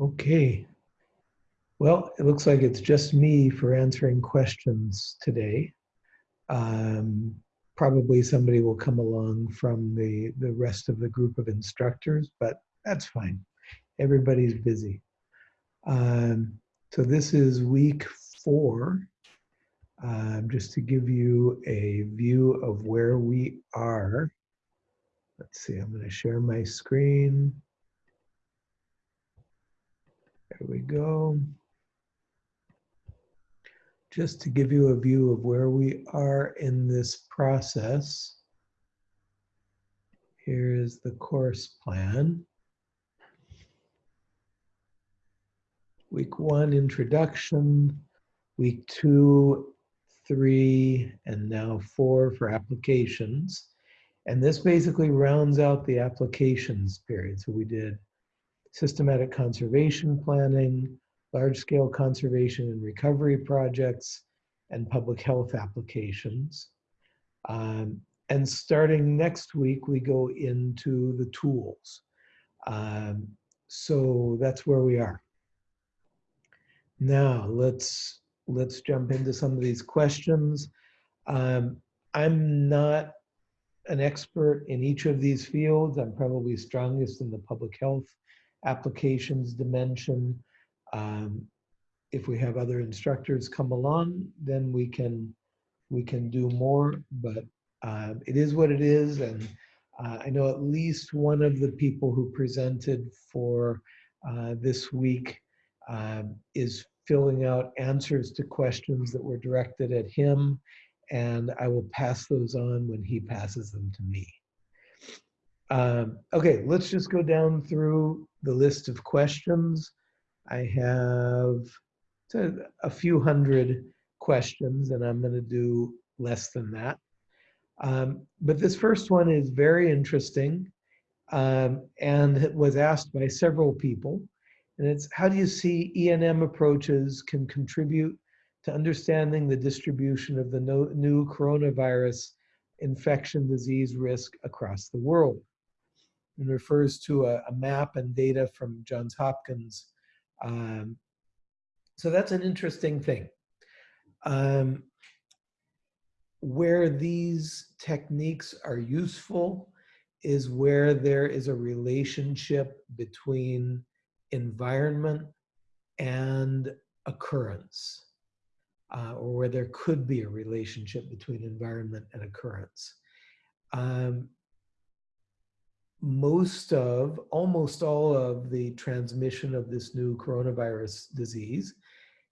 Okay. Well, it looks like it's just me for answering questions today. Um, probably somebody will come along from the, the rest of the group of instructors, but that's fine. Everybody's busy. Um, so this is week four. Um, just to give you a view of where we are. Let's see, I'm going to share my screen. There we go. Just to give you a view of where we are in this process. Here's the course plan. Week one, introduction. Week two, three, and now four for applications. And this basically rounds out the applications period. So we did systematic conservation planning, large-scale conservation and recovery projects, and public health applications. Um, and starting next week, we go into the tools. Um, so that's where we are. Now let's let's jump into some of these questions. Um, I'm not an expert in each of these fields. I'm probably strongest in the public health applications dimension. Um, if we have other instructors come along, then we can we can do more. But um, it is what it is, and uh, I know at least one of the people who presented for uh, this week um, is filling out answers to questions that were directed at him, and I will pass those on when he passes them to me. Um, okay, let's just go down through the list of questions. I have a, few hundred questions, and I'm going to do less than that. Um, but this first one is very interesting um, and it was asked by several people. And it's how do you see ENM approaches can contribute to understanding the distribution of the no, new coronavirus infection disease risk across the world? And refers to a, a map and data from Johns Hopkins. Um, so that's an interesting thing. Um, where these techniques are useful is where there is a relationship between environment and occurrence, uh, or where there could be a relationship between environment and occurrence. Um, most of, almost all of the transmission of this new coronavirus disease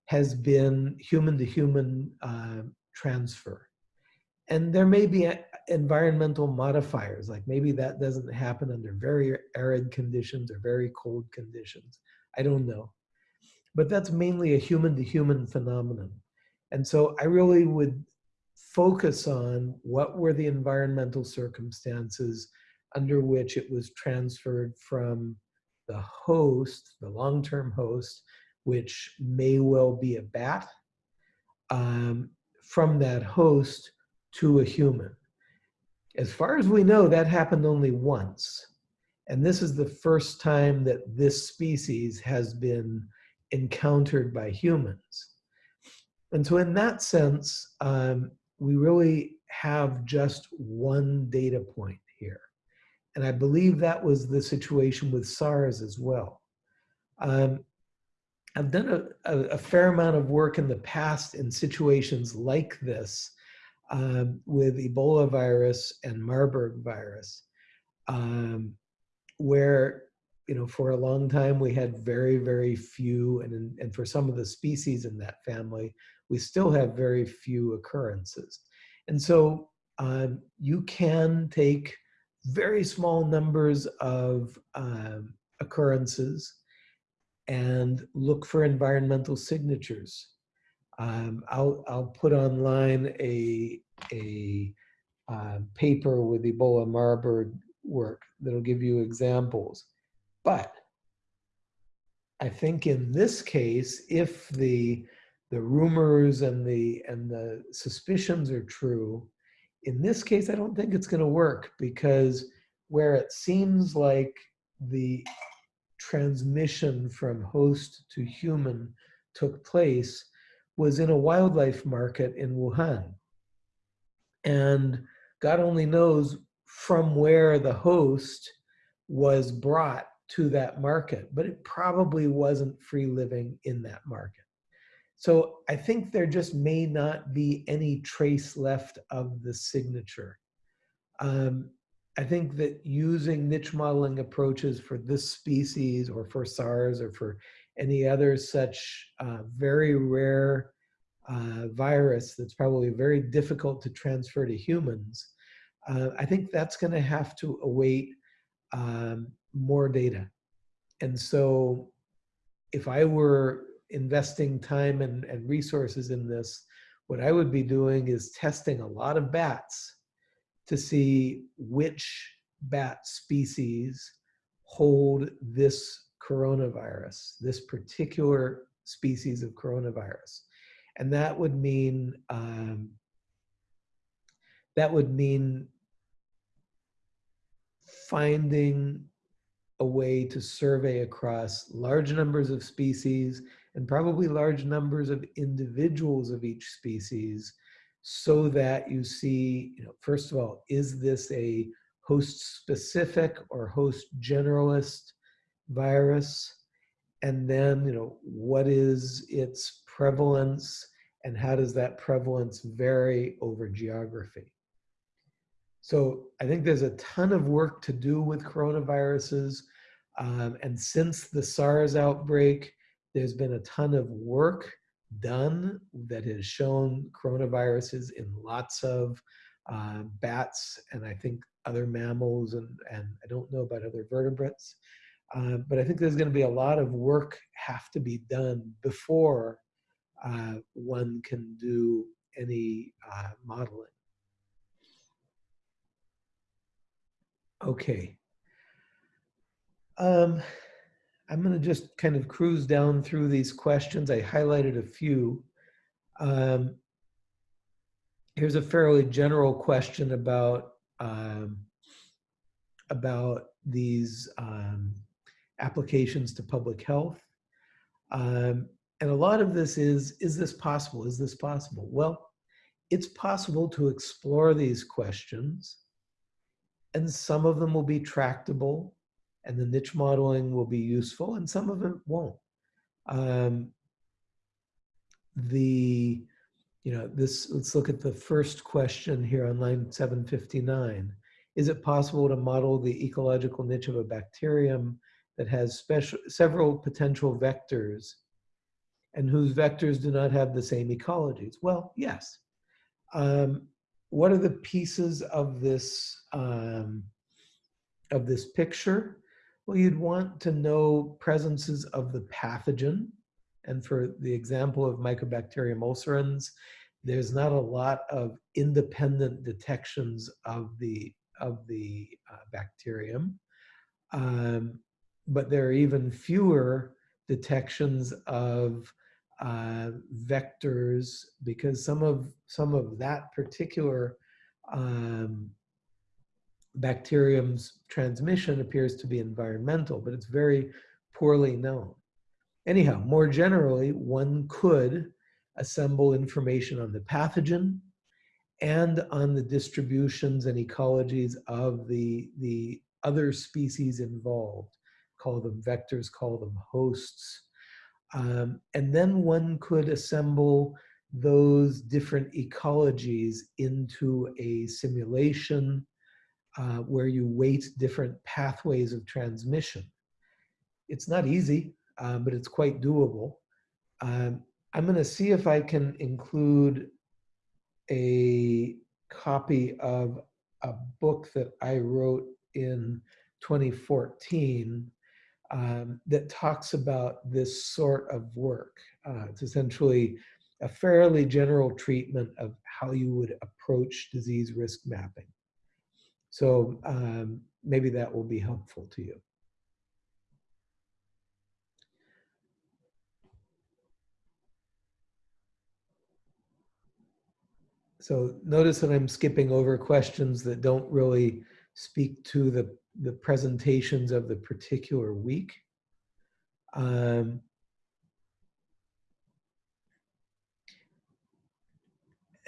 has been human to human uh, transfer. And there may be environmental modifiers, like maybe that doesn't happen under very arid conditions or very cold conditions. I don't know. But that's mainly a human to human phenomenon. And so I really would focus on what were the environmental circumstances under which it was transferred from the host, the long-term host, which may well be a bat, um, from that host to a human. As far as we know, that happened only once. And this is the first time that this species has been encountered by humans. And so in that sense, um, we really have just one data point. And I believe that was the situation with SARS as well. Um, I've done a, a, a, fair amount of work in the past in situations like this um, with Ebola virus and Marburg virus, um, where, you know, for a long time we had very, very few, and, and for some of the species in that family, we still have very few occurrences. And so um, you can take very small numbers of um, occurrences and look for environmental signatures. Um, I'll, I'll put online a, a uh, paper with Ebola Marburg work that'll give you examples. But I think in this case, if the, the rumors and the, and the suspicions are true, in this case, I don't think it's going to work because where it seems like the transmission from host to human took place was in a wildlife market in Wuhan. And God only knows from where the host was brought to that market, but it probably wasn't free living in that market. So I think there just may not be any trace left of the signature. Um, I think that using niche modeling approaches for this species or for SARS or for any other such uh, very rare uh, virus that's probably very difficult to transfer to humans, uh, I think that's going to have to await um, more data. And so if I were investing time and, and resources in this, what I would be doing is testing a lot of bats to see which bat species hold this coronavirus, this particular species of coronavirus. And that would mean um, that would mean finding a way to survey across large numbers of species and probably large numbers of individuals of each species so that you see, you know, first of all, is this a host specific or host generalist virus? And then, you know, what is its prevalence and how does that prevalence vary over geography? So I think there's a ton of work to do with coronaviruses. Um, and since the SARS outbreak, there's been a ton of work done that has shown coronaviruses in lots of uh, bats and I think other mammals and, and I don't know about other vertebrates. Uh, but I think there's going to be a lot of work have to be done before uh, one can do any uh, modeling. Okay. Um, I'm going to just kind of cruise down through these questions. I highlighted a few. Um, here's a fairly general question about um, about these um, applications to public health. Um, and a lot of this is, is this possible? Is this possible? Well, it's possible to explore these questions and some of them will be tractable and the niche modeling will be useful and some of it won't. Um, the, you know, this, let's look at the first question here on line 759. Is it possible to model the ecological niche of a bacterium that has special, several potential vectors and whose vectors do not have the same ecologies? Well, yes. Um, what are the pieces of this um, of this picture? Well, you'd want to know presences of the pathogen. And for the example of Mycobacterium ulcerans, there's not a lot of independent detections of the of the uh, bacterium, um, but there are even fewer detections of uh, vectors because some of some of that particular um, bacterium's transmission appears to be environmental, but it's very poorly known. Anyhow, more generally, one could assemble information on the pathogen and on the distributions and ecologies of the, the other species involved. Call them vectors, call them hosts, um, and then one could assemble those different ecologies into a simulation uh, where you weight different pathways of transmission. It's not easy, uh, but it's quite doable. Um, I'm going to see if I can include a copy of a book that I wrote in 2014 um, that talks about this sort of work. Uh, it's essentially a fairly general treatment of how you would approach disease risk mapping. So um, maybe that will be helpful to you. So notice that I'm skipping over questions that don't really speak to the the presentations of the particular week. Um,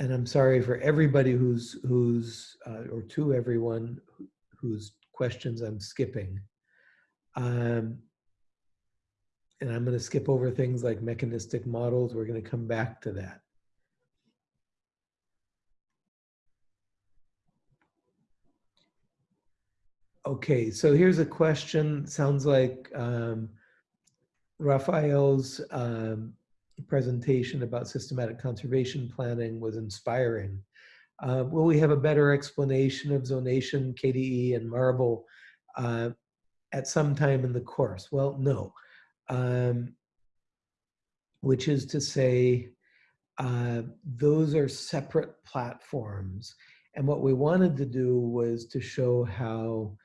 and I'm sorry for everybody who's who's uh, or to everyone whose questions I'm skipping. Um, and I'm going to skip over things like mechanistic models. We're going to come back to that. Okay, so here's a question. Sounds like um, Rafael's um, presentation about systematic conservation planning was inspiring. Uh, will we have a better explanation of zonation, KDE, and Marble uh, at some time in the course? Well, no. Um, which is to say, uh, those are separate platforms. And what we wanted to do was to show how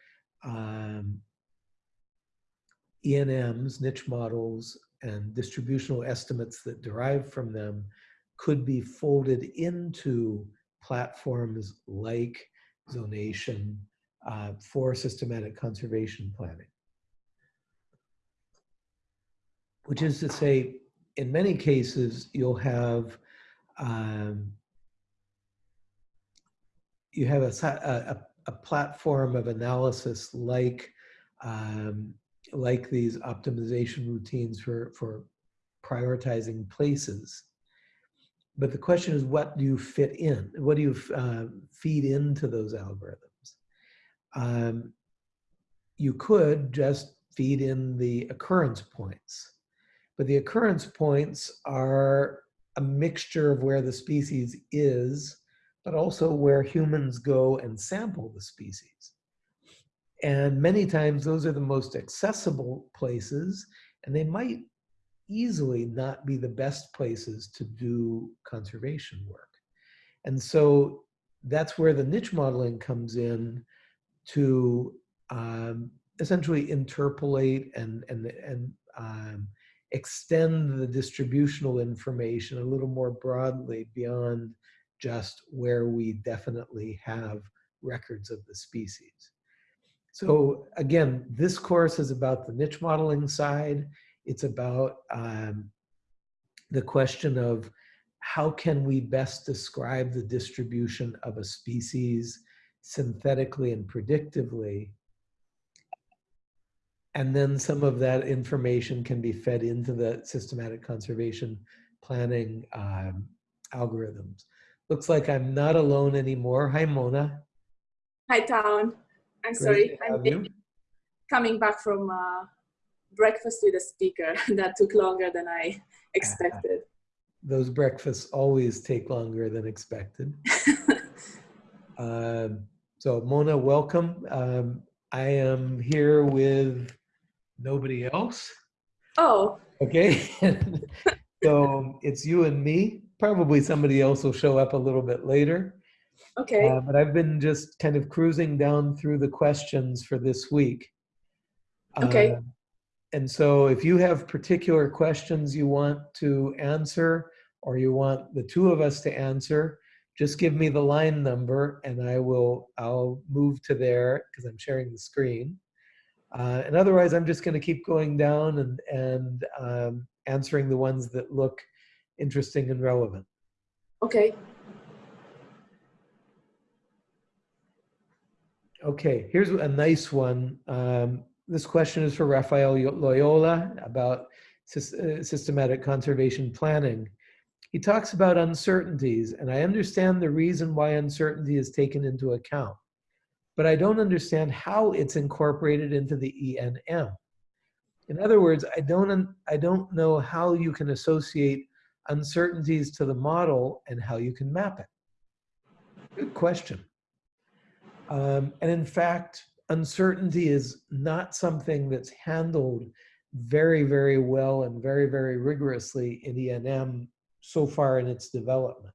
um, ENMs, niche models, and distributional estimates that derive from them could be folded into platforms like zonation uh, for systematic conservation planning. Which is to say, in many cases, you'll have um, you have a, a, a, platform of analysis like um, like these optimization routines for, for prioritizing places. But the question is, what do you fit in? What do you uh, feed into those algorithms? Um, you could just feed in the occurrence points. But the occurrence points are a mixture of where the species is, but also where humans go and sample the species. And many times those are the most accessible places and they might easily not be the best places to do conservation work. And so that's where the niche modeling comes in to um, essentially interpolate and, and, and um, extend the distributional information a little more broadly beyond just where we definitely have records of the species. So again, this course is about the niche modeling side. It's about um, the question of how can we best describe the distribution of a species synthetically and predictively. And then some of that information can be fed into the systematic conservation planning um, algorithms. Looks like I'm not alone anymore. Hi, Mona. Hi, Town. I'm sorry. I'm coming back from uh, breakfast with a speaker that took longer than I expected. Those breakfasts always take longer than expected. um, so Mona, welcome. Um, I am here with nobody else. Oh. Okay. so it's you and me. Probably somebody else will show up a little bit later. Okay. Uh, but I've been just kind of cruising down through the questions for this week. Okay. Uh, and so if you have particular questions you want to answer or you want the two of us to answer, just give me the line number and I will, I'll move to there because I'm sharing the screen. Uh, and otherwise, I'm just going to keep going down and, and um, answering the ones that look interesting and relevant. Okay. Okay, here's a nice one. Um, this question is for Rafael Loyola about uh, systematic conservation planning. He talks about uncertainties, and I understand the reason why uncertainty is taken into account, but I don't understand how it's incorporated into the ENM. In other words, I don't, I don't know how you can associate uncertainties to the model and how you can map it. Good question. Um, and in fact, uncertainty is not something that's handled very, very well and very, very rigorously in ENM so far in its development.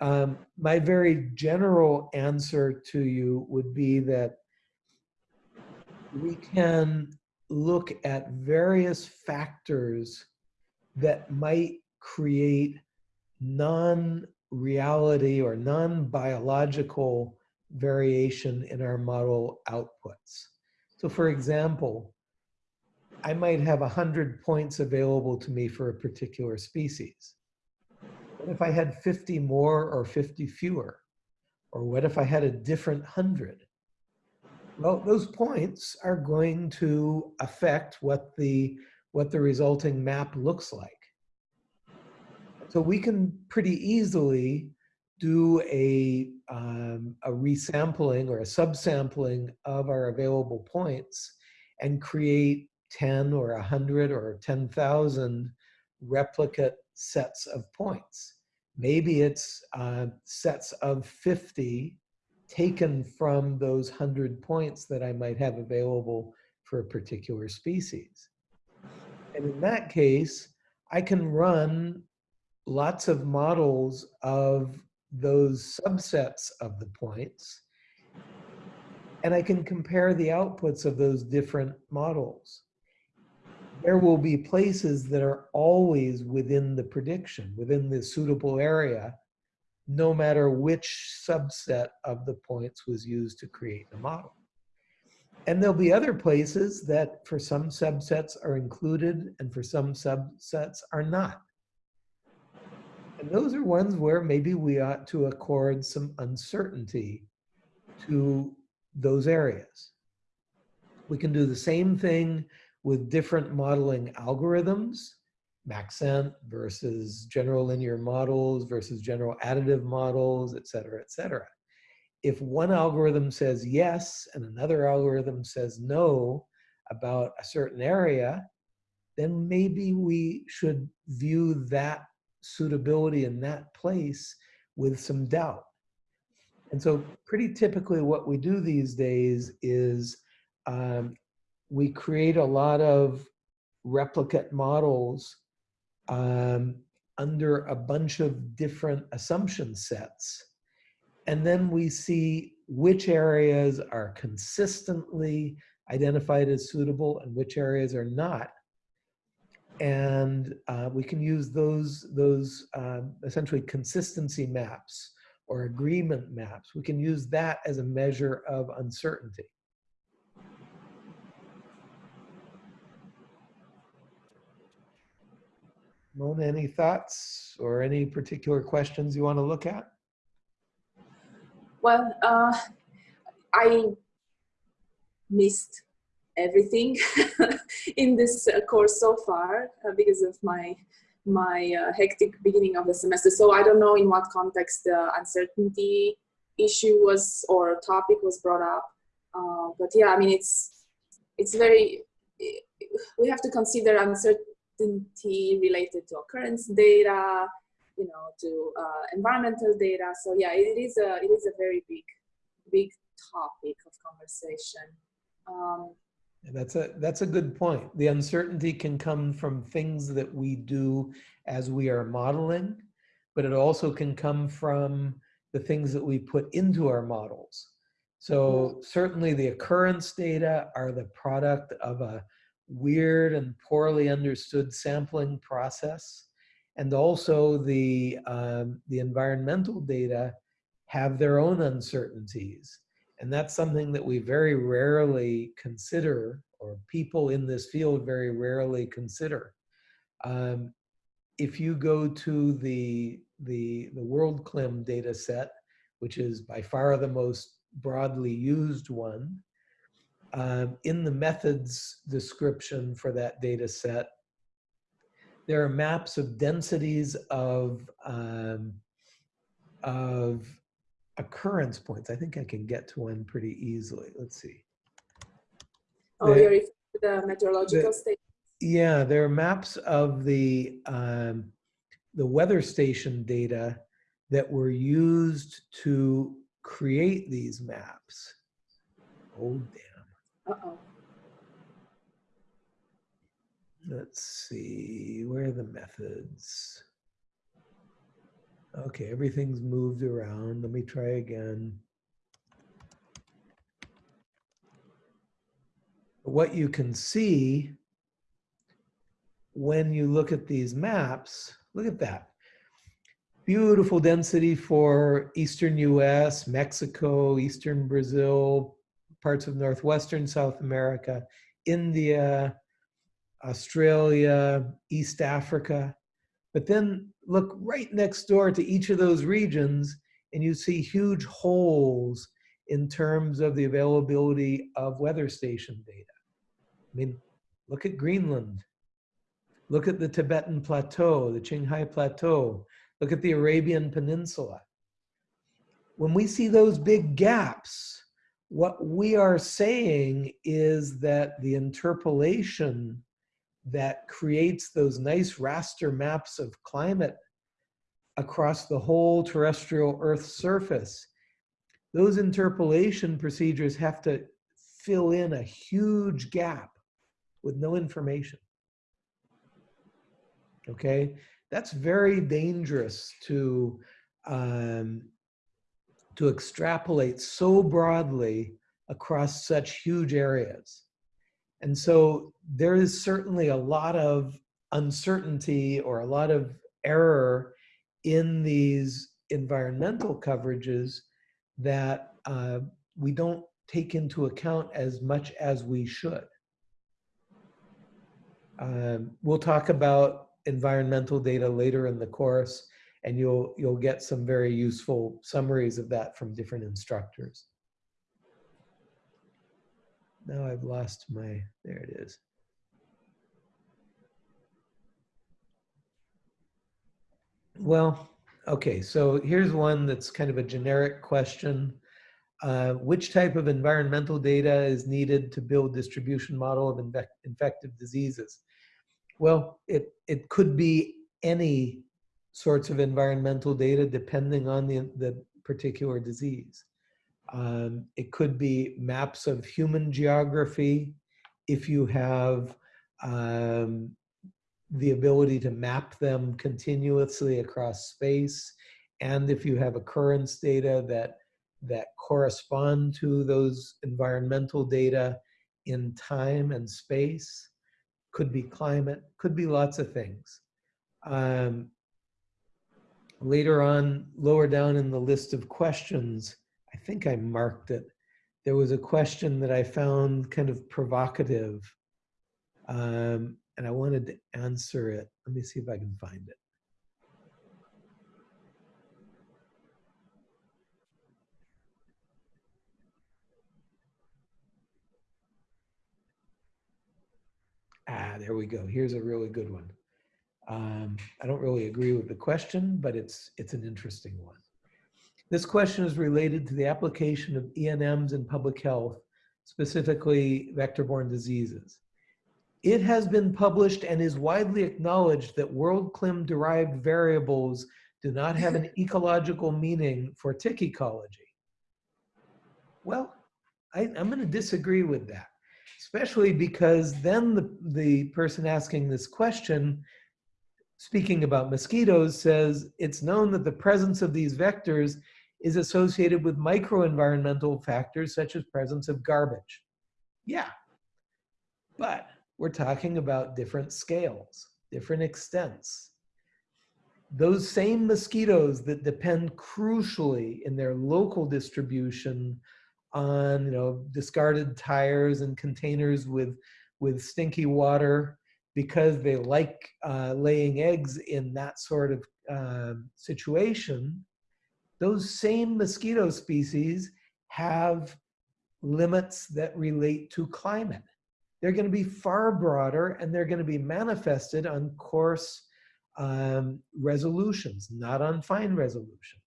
Um, my very general answer to you would be that we can look at various factors that might create non-reality or non-biological variation in our model outputs. So for example, I might have 100 points available to me for a particular species. What if I had 50 more or 50 fewer? Or what if I had a different 100? Well, those points are going to affect what the, what the resulting map looks like. So we can pretty easily do a, um, a resampling or a subsampling of our available points and create 10 or 100 or 10,000 replicate sets of points. Maybe it's uh, sets of 50 taken from those 100 points that I might have available for a particular species. And in that case, I can run lots of models of those subsets of the points. And I can compare the outputs of those different models. There will be places that are always within the prediction, within the suitable area, no matter which subset of the points was used to create the model. And there'll be other places that for some subsets are included and for some subsets are not. And those are ones where maybe we ought to accord some uncertainty to those areas. We can do the same thing with different modeling algorithms, Maxent versus general linear models versus general additive models, et cetera, et cetera. If one algorithm says yes and another algorithm says no about a certain area, then maybe we should view that suitability in that place with some doubt. And so pretty typically what we do these days is um, we create a lot of replicate models um, under a bunch of different assumption sets. And then we see which areas are consistently identified as suitable and which areas are not and uh, we can use those those um, essentially consistency maps or agreement maps. We can use that as a measure of uncertainty. Mona, any thoughts or any particular questions you want to look at? Well, uh, I missed everything in this uh, course so far uh, because of my my uh, hectic beginning of the semester. So I don't know in what context the uncertainty issue was or topic was brought up. Uh, but yeah, I mean, it's, it's very, we have to consider uncertainty related to occurrence data, you know, to uh, environmental data. So yeah, it is a, it is a very big, big topic of conversation. Um, that's a that's a good point. The uncertainty can come from things that we do as we are modeling, but it also can come from the things that we put into our models. So certainly the occurrence data are the product of a weird and poorly understood sampling process. And also the, um, the environmental data have their own uncertainties. And that's something that we very rarely consider, or people in this field very rarely consider. Um, if you go to the, the, the WorldClim data set, which is by far the most broadly used one, um, in the methods description for that data set, there are maps of densities of, um, of occurrence points. I think I can get to one pretty easily. Let's see. Oh, the, you're the meteorological the, state. Yeah, there are maps of the um, the weather station data that were used to create these maps. Oh damn. Uh oh. Let's see, where are the methods? Okay, everything's moved around. Let me try again. What you can see when you look at these maps, look at that. Beautiful density for Eastern US, Mexico, Eastern Brazil, parts of Northwestern South America, India, Australia, East Africa. But then look right next door to each of those regions and you see huge holes in terms of the availability of weather station data. I mean, look at Greenland. Look at the Tibetan Plateau, the Qinghai Plateau. Look at the Arabian Peninsula. When we see those big gaps, what we are saying is that the interpolation that creates those nice raster maps of climate across the whole terrestrial Earth surface, those interpolation procedures have to fill in a huge gap with no information. Okay, that's very dangerous to um, to extrapolate so broadly across such huge areas. And so there is certainly a lot of uncertainty or a lot of error in these environmental coverages that uh, we don't take into account as much as we should. Um, we'll talk about environmental data later in the course and you'll you'll get some very useful summaries of that from different instructors. Now I've lost my, there it is. Well, okay, so here's one that's kind of a generic question. Uh, which type of environmental data is needed to build distribution model of infective diseases? Well, it, it could be any sorts of environmental data depending on the, the particular disease. Um, it could be maps of human geography if you have um, the ability to map them continuously across space and if you have occurrence data that that correspond to those environmental data in time and space. Could be climate could be lots of things. Um, later on, lower down in the list of questions, I think I marked it. There was a question that I found kind of provocative, um, and I wanted to answer it. Let me see if I can find it. Ah, there we go. Here's a really good one. Um, I don't really agree with the question, but it's, it's an interesting one. This question is related to the application of ENMs in public health, specifically vector-borne diseases. It has been published and is widely acknowledged that WorldClim-derived variables do not have an ecological meaning for tick ecology. Well, I, am going to disagree with that, especially because then the, the person asking this question speaking about mosquitoes, says it's known that the presence of these vectors is associated with microenvironmental factors such as presence of garbage. Yeah, but we're talking about different scales, different extents. Those same mosquitoes that depend crucially in their local distribution on you know, discarded tires and containers with, with stinky water because they like uh, laying eggs in that sort of uh, situation, those same mosquito species have limits that relate to climate. They're going to be far broader and they're going to be manifested on coarse um, resolutions, not on fine resolutions.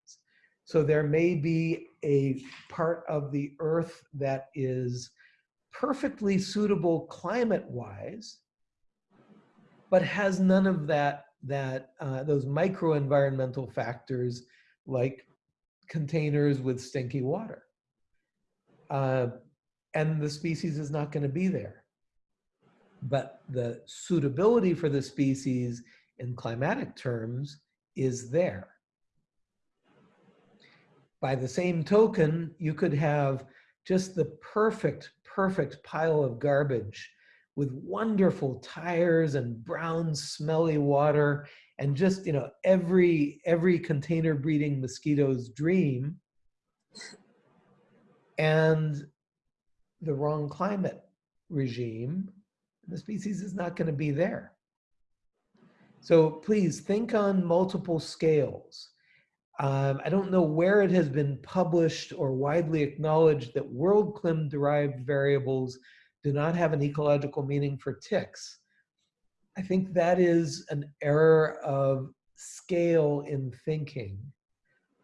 So there may be a part of the earth that is perfectly suitable climate-wise, but has none of that, that uh, those micro environmental factors like containers with stinky water. Uh, and the species is not going to be there. But the suitability for the species in climatic terms is there. By the same token, you could have just the perfect, perfect pile of garbage with wonderful tires and brown smelly water and just you know every every container breeding mosquito's dream and the wrong climate regime The species is not going to be there. So please think on multiple scales. Um, I don't know where it has been published or widely acknowledged that WorldClim derived variables do not have an ecological meaning for ticks. I think that is an error of scale in thinking.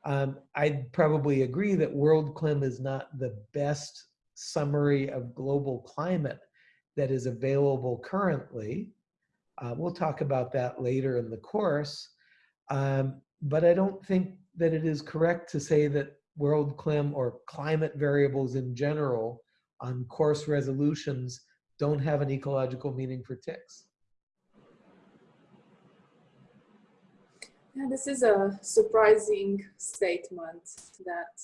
Um, I'd probably agree that WorldClim is not the best summary of global climate that is available currently. Uh, we'll talk about that later in the course. Um, but I don't think that it is correct to say that WorldClim or climate variables in general on coarse resolutions don't have an ecological meaning for ticks. Yeah, this is a surprising statement that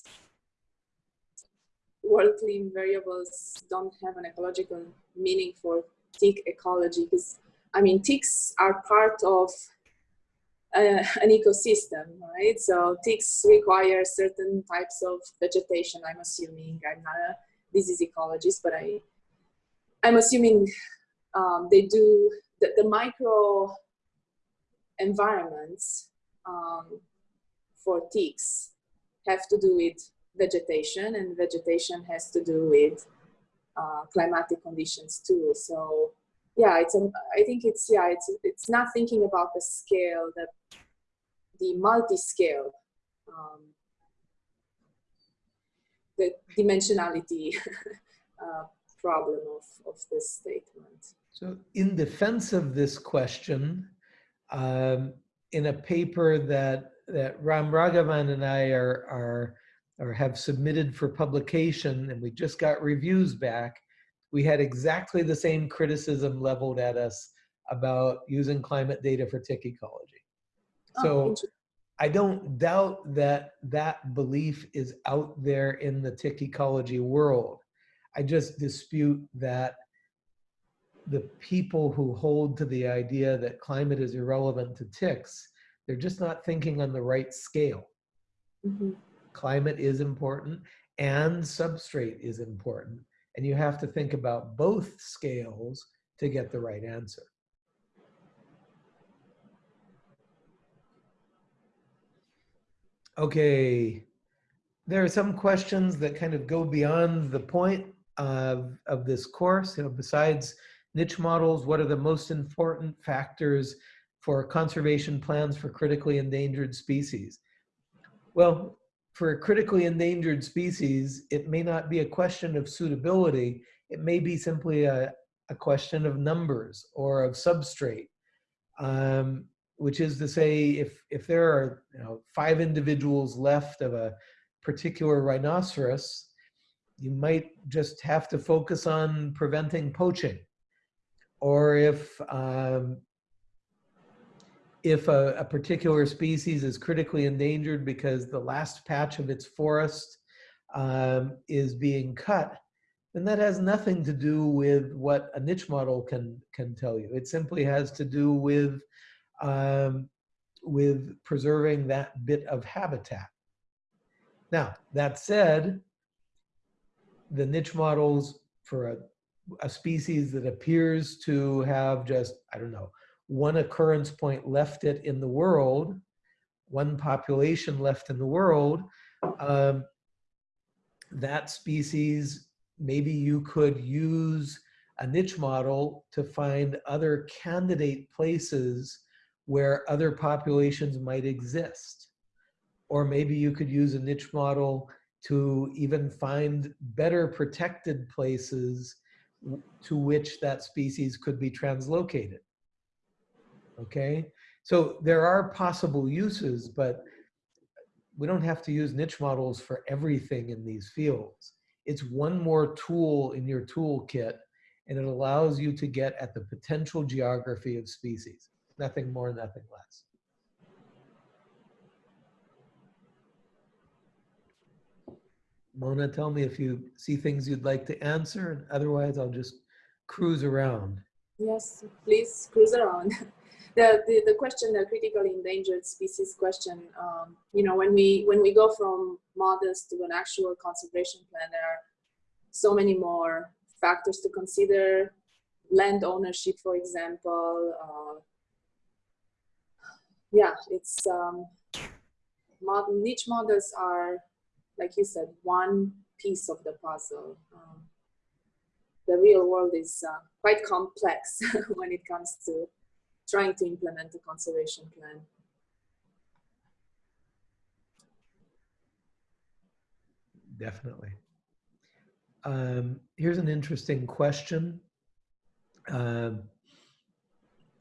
WorldClim variables don't have an ecological meaning for tick ecology because I mean ticks are part of uh, an ecosystem, right? So ticks require certain types of vegetation. I'm assuming I'm not a disease ecologist, but I I'm assuming um, they do the, the micro environments um, for ticks have to do with vegetation and vegetation has to do with uh, climatic conditions too. So yeah, it's a, I think it's, yeah, it's, it's not thinking about the scale, that the multi-scale, um, the dimensionality uh, problem of, of this statement. So in defense of this question, um, in a paper that that Ram Raghavan and I are are or have submitted for publication, and we just got reviews back, we had exactly the same criticism leveled at us about using climate data for tick ecology. Oh, So I don't doubt that that belief is out there in the tick ecology world. I just dispute that the people who hold to the idea that climate is irrelevant to ticks, they're just not thinking on the right scale. mhm. Climate is important and substrate is important. And you have to think about both scales to get the right answer. Okay, there are some questions that kind of go beyond the point of, of this course. You know, besides niche models, what are the most important factors for conservation plans for critically endangered species? Well, for a critically endangered species, it may not be a question of suitability. It may be simply a, a question of numbers or of substrate. Um, which is to say, if, if there are you know, five individuals left of a particular rhinoceros, you might just have to focus on preventing poaching. Or if um, if a, a, particular species is critically endangered because the last patch of its forest um, is being cut, then that has nothing to do with what a niche model can can tell you. It simply has to do with um, with preserving that bit of habitat. Now, that said, the niche models for a, a species that appears to have just, I don't know, one occurrence point left it in the world, one population left in the world, um, that species, maybe you could use a niche model to find other candidate places where other populations might exist. Or maybe you could use a niche model to even find better protected places to which that species could be translocated. Okay, so there are possible uses, but we don't have to use niche models for everything in these fields. It's one more tool in your toolkit and it allows you to get at the potential geography of species nothing more, nothing less. Mona, tell me if you see things you'd like to answer, and otherwise I'll just cruise around. Yes, please cruise around. the, the, the question, the critically endangered species question, um, you know, when we, when we go from models to an actual conservation plan, there are so many more factors to consider, land ownership, for example. Uh, yeah, it's um, niche models are, like you said, one piece of the puzzle. Um, the real world is uh, quite complex when it comes to trying to implement a conservation plan. Definitely. Um, here's an interesting question. Um,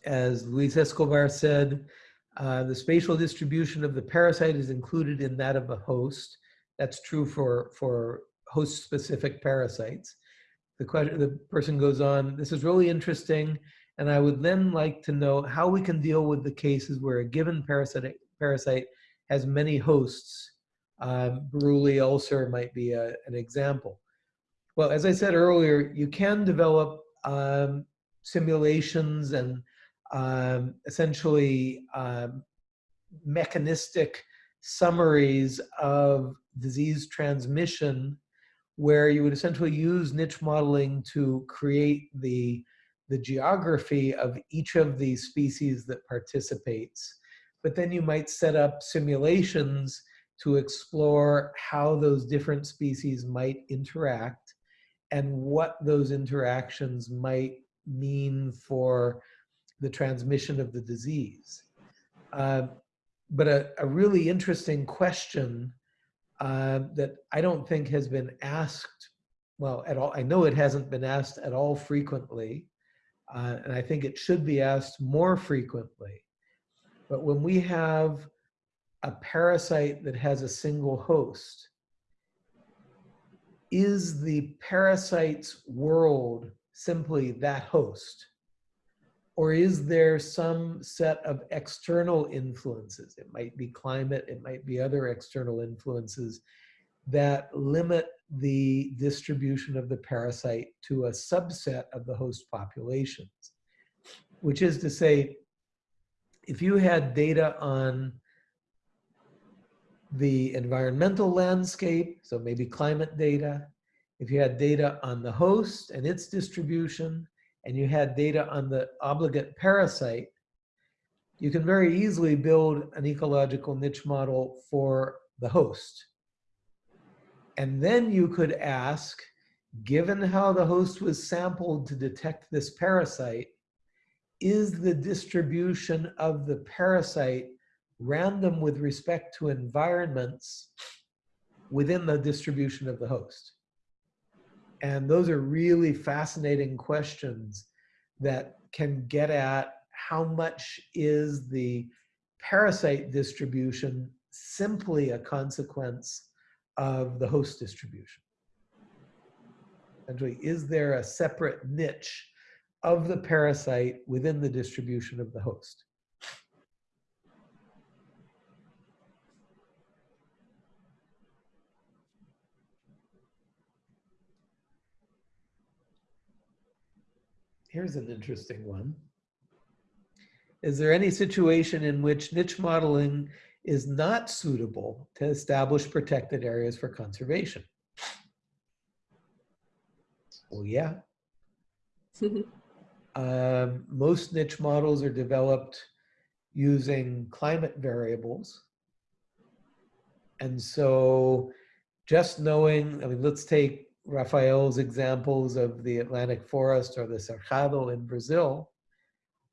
as Luis Escobar said, uh, the spatial distribution of the parasite is included in that of the host. That's true for, for host-specific parasites. The, question, the person goes on, this is really interesting, and I would then like to know how we can deal with the cases where a given parasite, parasite has many hosts. Um, Buruli ulcer might be a, an example. Well, as I said earlier, you can develop um, simulations and um, essentially um, mechanistic summaries of disease transmission where you would essentially use niche modeling to create the, the geography of each of these species that participates. But then you might set up simulations to explore how those different species might interact and what those interactions might mean for the transmission of the disease. Uh, but a, a, really interesting question uh, that I don't think has been asked, well, at all, I know it hasn't been asked at all frequently, uh, and I think it should be asked more frequently. But when we have a parasite that has a single host, is the parasite's world simply that host? Or is there some set of external influences? It might be climate, it might be other external influences that limit the distribution of the parasite to a subset of the host populations. Which is to say, if you had data on the environmental landscape, so maybe climate data, if you had data on the host and its distribution, and you had data on the obligate parasite, you can very easily build an ecological niche model for the host. And then you could ask, given how the host was sampled to detect this parasite, is the distribution of the parasite random with respect to environments within the distribution of the host? And those are really fascinating questions that can get at how much is the parasite distribution simply a consequence of the host distribution? Essentially, is there a separate niche of the parasite within the distribution of the host? Here's an interesting one. Is there any situation in which niche modeling is not suitable to establish protected areas for conservation? Well, yeah. um, most niche models are developed using climate variables. And so just knowing, I mean, let's take Rafael's examples of the Atlantic forest or the Cerrado in Brazil,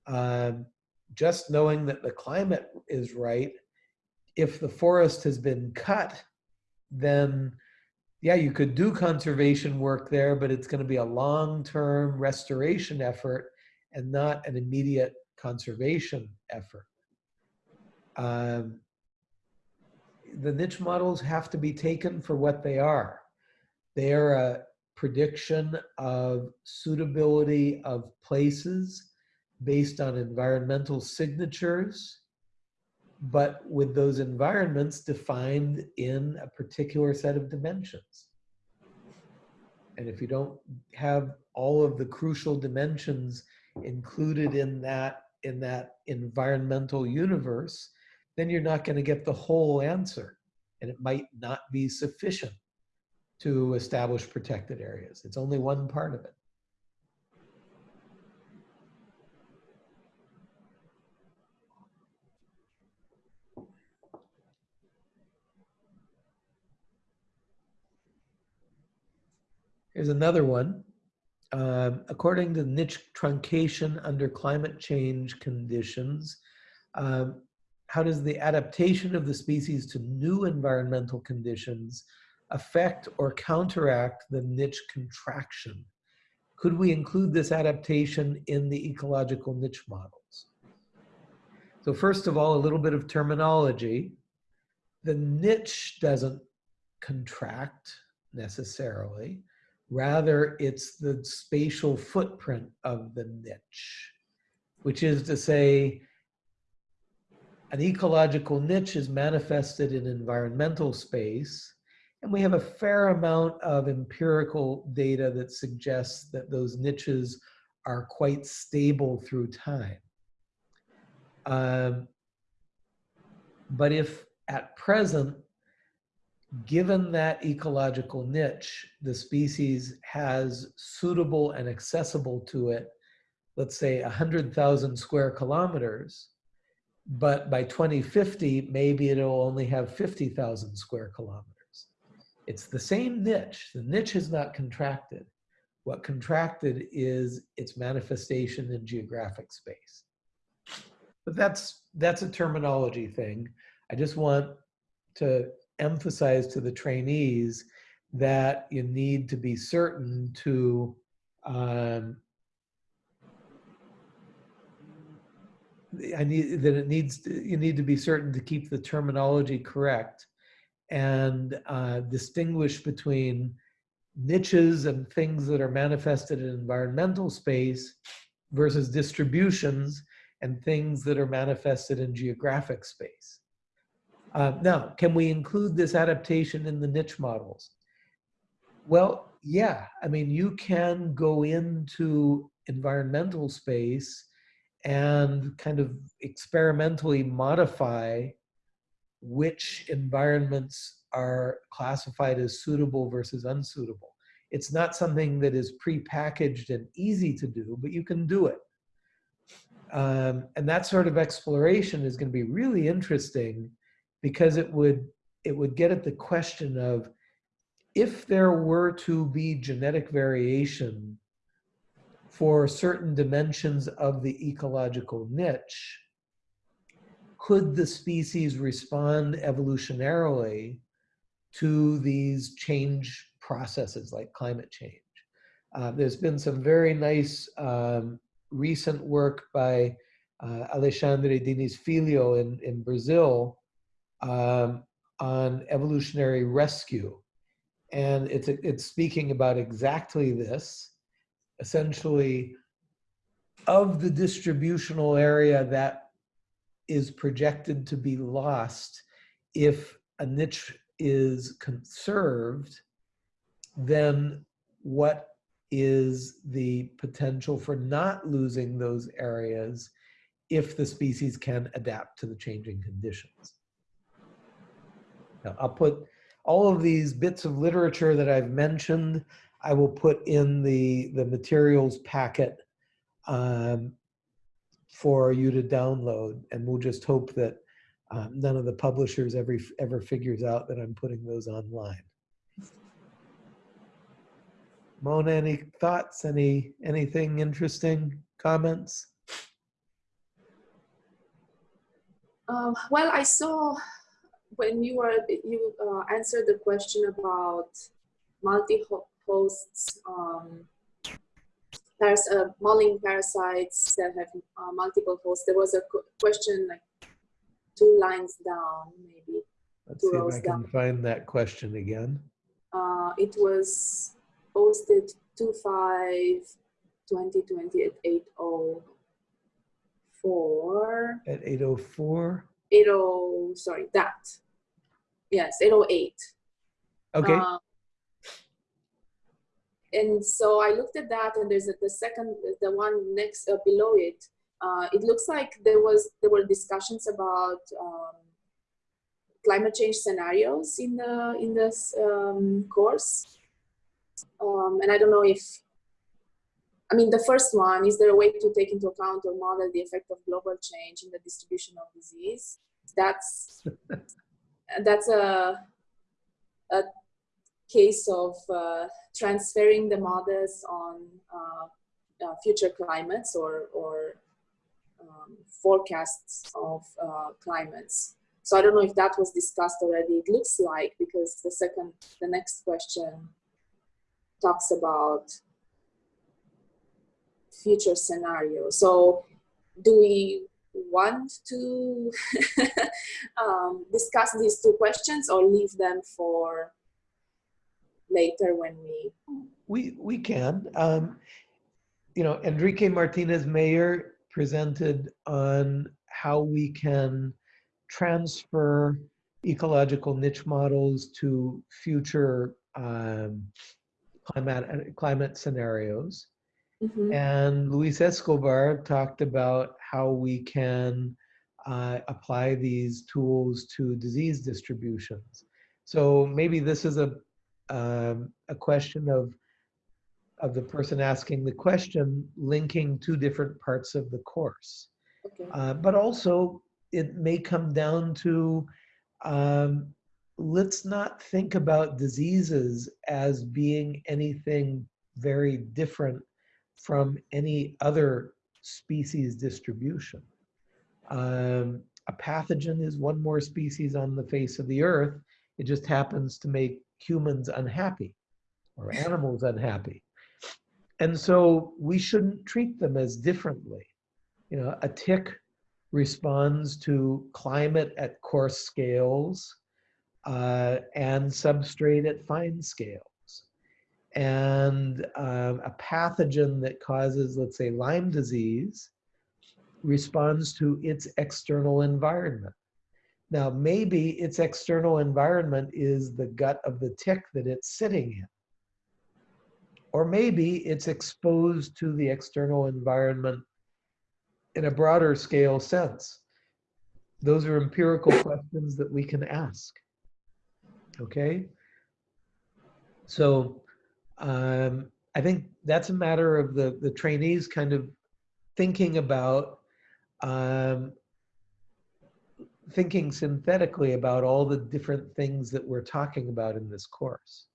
um, just knowing that the climate is right, if the forest has been cut, then yeah, you could do conservation work there, but it's going to be a long-term restoration effort and not an immediate conservation effort. Um, the niche models have to be taken for what they are. They're a prediction of suitability of places based on environmental signatures, but with those environments defined in a particular set of dimensions. And if you don't have all of the crucial dimensions included in that, in that environmental universe, then you're not going to get the whole answer. And it might not be sufficient to establish protected areas. It's only one part of it. Here's another one. Um, according to niche truncation under climate change conditions, um, how does the adaptation of the species to new environmental conditions affect or counteract the niche contraction? Could we include this adaptation in the ecological niche models? So first of all, a little bit of terminology. The niche doesn't contract necessarily. Rather, it's the spatial footprint of the niche, which is to say, an ecological niche is manifested in environmental space, and we have a fair amount of empirical data that suggests that those niches are quite stable through time. Um, but if at present, given that ecological niche, the species has suitable and accessible to it, let's say 100,000 square kilometers, but by 2050, maybe it'll only have 50,000 square kilometers. It's the same niche. The niche has not contracted. What contracted is its manifestation in geographic space. But that's, that's a terminology thing. I just want to emphasize to the trainees that you need to be certain to um, I need that it needs to, you need to be certain to keep the terminology correct and uh, distinguish between niches and things that are manifested in environmental space versus distributions and things that are manifested in geographic space. Uh, now, can we include this adaptation in the niche models? Well, yeah. I mean, you can go into environmental space and kind of experimentally modify which environments are classified as suitable versus unsuitable. It's not something that is pre-packaged and easy to do, but you can do it. Um, and that sort of exploration is going to be really interesting because it would it would get at the question of if there were to be genetic variation for certain dimensions of the ecological niche, could the species respond evolutionarily to these change processes like climate change? Uh, there's been some very nice um, recent work by uh, Alexandre Diniz Filho in, in Brazil um, on evolutionary rescue. And it's, it's speaking about exactly this, essentially of the distributional area that is projected to be lost if a niche is conserved, then what is the potential for not losing those areas if the species can adapt to the changing conditions? Now, I'll put all of these bits of literature that I've mentioned, I will put in the, the materials packet um, for you to download. And we'll just hope that um, none of the publishers ever, ever figures out that I'm putting those online. Mona, any thoughts, any anything interesting, comments? Um, well, I saw when you were you uh, answered the question about multi-hosts, um, there's uh, mulling parasites that have uh, multiple hosts. There was a question like two lines down, maybe. Let's see if I can down. find that question again. Uh, it was posted 2 2020 at 804. At 804? 80, sorry, that. Yes, 808. Okay. Uh, and so I looked at that and there's a, the second, the one next uh, below it. Uh, it looks like there was there were discussions about um, climate change scenarios in the in this um, course, um, and I don't know if I mean, the first one, is there a way to take into account or model the effect of global change in the distribution of disease? That's, that's a, a case of uh, transferring the models on uh, uh, future climates or, or um, forecasts of uh, climates. So I don't know if that was discussed already. It looks like because the second, the next question talks about future scenario. So do we want to um, discuss these two questions or leave them for later when we we we can. Um, you know Enrique Martinez Meyer presented on how we can transfer ecological niche models to future um, climate climate scenarios. Mhm. and Luis Escobar talked about how we can uh, apply these tools to disease distributions. So maybe this is a um, a question of of the person asking the question linking two different parts of the course. okay Uh, but also, it may come down to um, let's not think about diseases as being anything very different from any other species distribution. Um, a pathogen is one more species on the face of the earth. It just happens to make humans unhappy or animals unhappy. And so we shouldn't treat them as differently. You know, a tick responds to climate at coarse scales uh, and substrate at fine scales. And um, a pathogen that causes, let's say, Lyme disease responds to its external environment. Now, maybe its external environment is the gut of the tick that it's sitting in. Or maybe it's exposed to the external environment in a broader scale sense. Those are empirical questions that we can ask. Okay? So um, I think that's a matter of the, the trainees kind of thinking about um, thinking synthetically about all the different things that we're talking about in this course.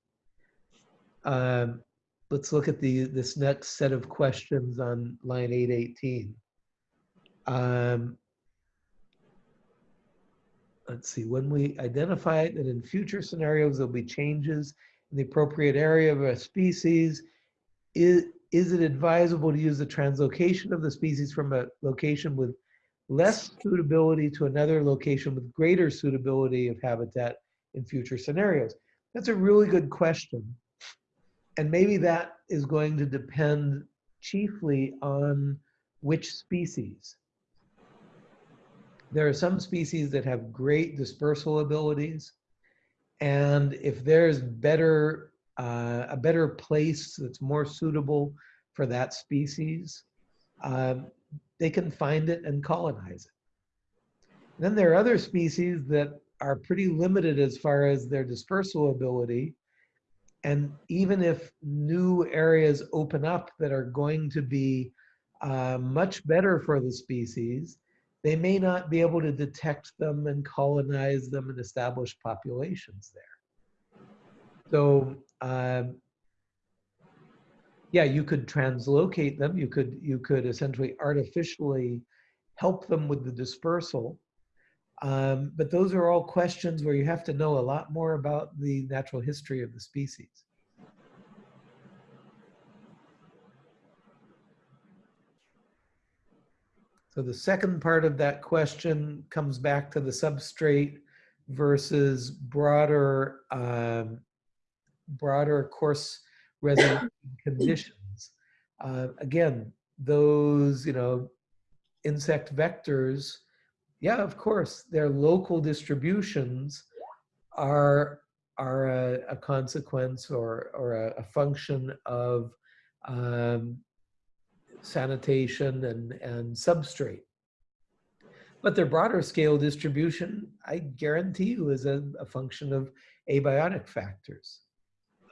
Um, let's look at the this next set of questions on line 818. Um, let's see, when we identify that in future scenarios there'll be changes in the appropriate area of a species, is, is it advisable to use the translocation of the species from a location with less suitability to another location with greater suitability of habitat in future scenarios? That's a really good question. And maybe that is going to depend chiefly on which species. There are some species that have great dispersal abilities. And if there's better, uh, a better place that's more suitable for that species, um, they can find it and colonize it. Then there are other species that are pretty limited as far as their dispersal ability. And even if new areas open up that are going to be uh, much better for the species, they may not be able to detect them and colonize them and establish populations there. So um, yeah, you could translocate them. You could you could essentially artificially help them with the dispersal. Um, but those are all questions where you have to know a lot more about the natural history of the species. So the second part of that question comes back to the substrate versus broader um, broader coarse resolution conditions. Uh, again, those, you know, insect vectors, yeah, of course, their local distributions are are a, a consequence or or a, a function of um, sanitation and and substrate. But their broader scale distribution, I guarantee you, is a, a function of abiotic factors.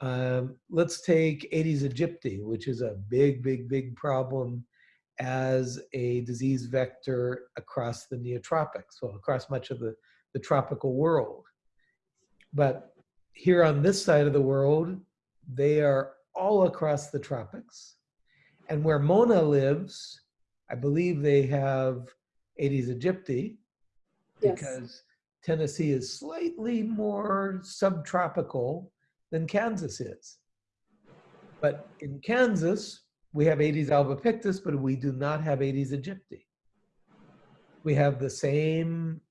Um, let's take Aedes aegypti, which is a big, big, big problem as a disease vector across the neotropics, so across much of the, the tropical world. But here on this side of the world, they are all across the tropics. And where Mona lives, I believe they have Aedes aegypti Yes. because Tennessee is slightly more subtropical than Kansas is. But in Kansas, we have Aedes albopictus, but we do not have Aedes aegypti. We have the same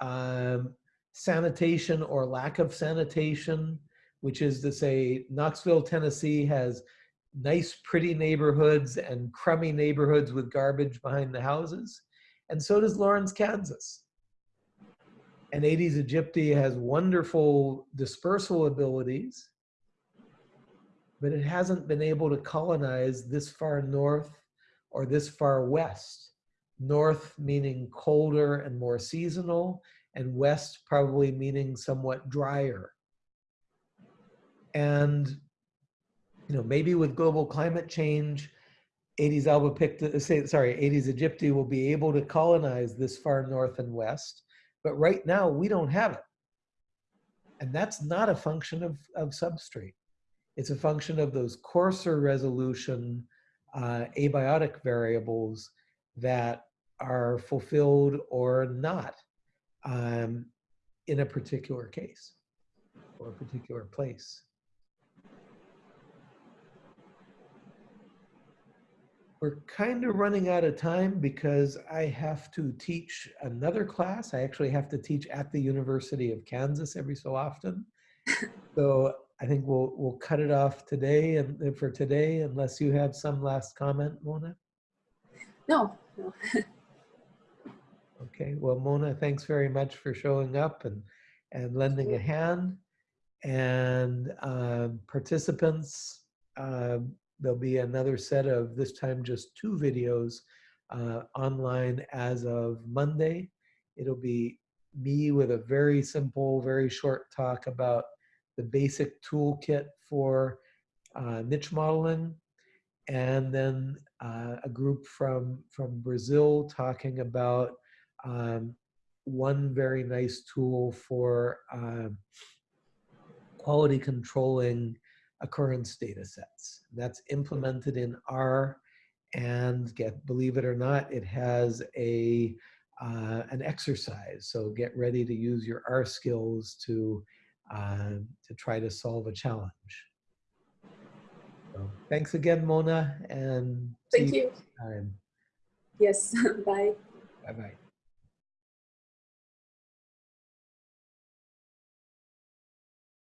um, sanitation or lack of sanitation, which is to say Knoxville, Tennessee has nice, pretty neighborhoods and crummy neighborhoods with garbage behind the houses. And so does Lawrence, Kansas. And Aedes aegypti has wonderful dispersal abilities, but it hasn't been able to colonize this far north or this far west. North meaning colder and more seasonal, and west probably meaning somewhat drier. And you know, maybe with global climate change, Aedes albopictus, uh, say, sorry, Aedes aegypti will be able to colonize this far north and west. But right now, we don't have it. And that's not a function of, of substrate. It's a function of those coarser resolution uh, abiotic variables that are fulfilled or not um, in a particular case or a particular place. We're kind of running out of time because I have to teach another class. I actually have to teach at the University of Kansas every so often. so I think we'll we'll cut it off today and for today, unless you have some last comment, Mona. No, no. Okay, well, Mona, thanks very much for showing up and and lending a hand. And um, participants, um, there'll be another set of this time just two videos uh, online as of Monday. It'll be me with a very simple, very short talk about the basic toolkit for uh, niche modeling, and then uh, a group from from Brazil talking about um, one very nice tool for um, quality controlling occurrence data sets. That's implemented in R and get, believe it or not, it has a uh, an exercise. So get ready to use your R skills to uh, to try to solve a challenge. So thanks again, Mona, and Thank see you. next time. Yes, bye. Bye bye.